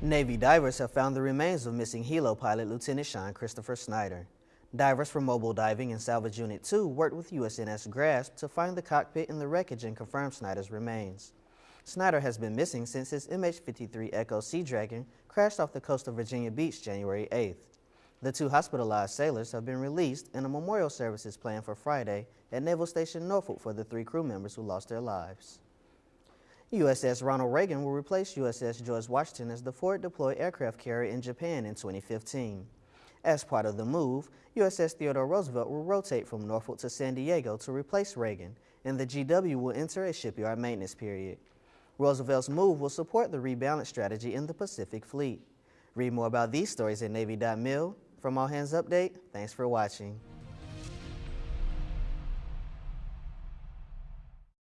Navy divers have found the remains of missing helo pilot Lieutenant Sean Christopher Snyder. Divers from Mobile Diving and Salvage Unit 2 worked with USNS Grasp to find the cockpit in the wreckage and confirm Snyder's remains. Snyder has been missing since his MH-53 Echo Sea Dragon crashed off the coast of Virginia Beach January 8th. The two hospitalized sailors have been released and a memorial service is planned for Friday at Naval Station Norfolk for the three crew members who lost their lives. USS Ronald Reagan will replace USS George Washington as the forward deployed aircraft carrier in Japan in 2015. As part of the move, USS Theodore Roosevelt will rotate from Norfolk to San Diego to replace Reagan, and the GW will enter a shipyard maintenance period. Roosevelt's move will support the rebalance strategy in the Pacific Fleet. Read more about these stories at Navy.mil. From All Hands Update, thanks for watching.